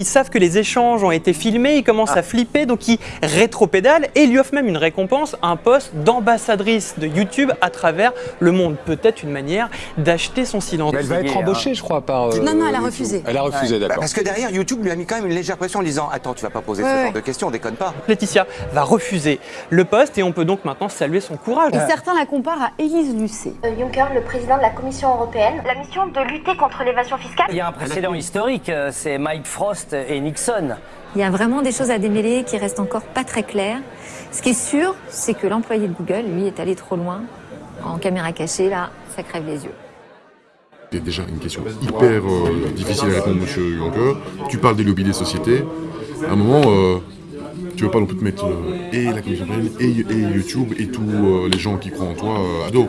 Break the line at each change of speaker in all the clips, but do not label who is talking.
Ils savent que les échanges ont été filmés, ils commencent
Ah.
à flipper, donc ils rétropédalent et lui offrent même une récompense, un poste d'ambassadrice de YouTube à travers le monde. Peut-être une manière d'acheter son silence.
Elle va être embauchée, je crois, par. euh,
Non, non, elle a
YouTube.
refusé.
Elle a refusé, d'accord.
Parce que derrière, YouTube lui a mis quand même une légère pression en disant Attends, tu vas pas poser
Ouais,
ce
ouais.
genre de questions, déconne pas.
Laetitia va refuser le poste et on peut donc maintenant saluer son courage.
Et certains la comparent à Élise Lucet.
Euh, Juncker, le président de la Commission européenne, la mission de lutter contre l'évasion fiscale.
Il y a un précédent historique, euh, c'est Mike Frost et Nixon.
Il y a vraiment des choses à démêler qui restent encore pas très claires. Ce qui est sûr, c'est que l'employé de Google, lui, est allé trop loin. En caméra cachée, là, ça crève les yeux.
C'est déjà une question hyper euh, difficile à répondre, monsieur Juncker. Tu parles des lobbies des sociétés. À un moment, euh, tu veux pas non plus te mettre euh, et la Commission et, et YouTube et tous euh, les gens qui croient en toi euh, à dos.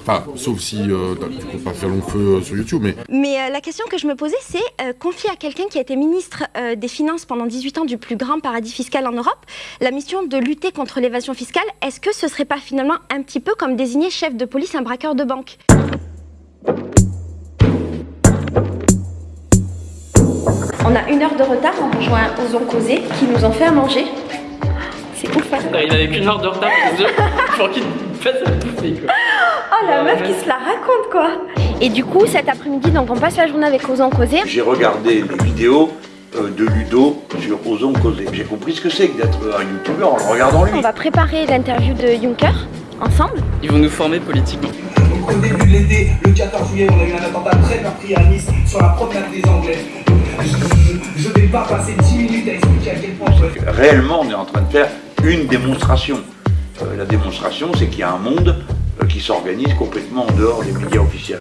Enfin, sauf si euh, tu comptes pas faire long feu euh, sur YouTube, mais
Mais euh, la question que je me posais, c'est euh, confier à quelqu'un qui a été ministre euh, des Finances pendant 18 ans du plus grand paradis fiscal en Europe, la mission de lutter contre l'évasion fiscale, est-ce que ce serait pas finalement un petit peu comme désigner chef de police un braqueur de banque? On a une heure de retard, on rejoint Ozon Causé qui nous ont fait à manger. C'est ouf, hein
Il avait qu'une heure de retard pour deux, pour qu'il fasse à bouffer quoi.
Oh la meuf qui se la raconte quoi Et du coup cet après-midi donc on passe la journée avec Ozon Causé.
J'ai regardé les vidéos euh, de Ludo sur Ozon Causé. J'ai compris ce que c'est que d'être un youtubeur en le regardant lui.
On va préparer l'interview de Juncker ensemble.
Ils vont nous former politiquement.
Au début de l'été, le 14 juillet, on a eu un attentat très meurtrier à Nice sur la promenade des Anglais. Je ne vais pas passer 10 minutes à expliquer à quel point je peux
Réellement, on est en train de faire une démonstration. Euh, la démonstration, c'est qu'il y a un monde euh, qui s'organise complètement en dehors des médias officiels.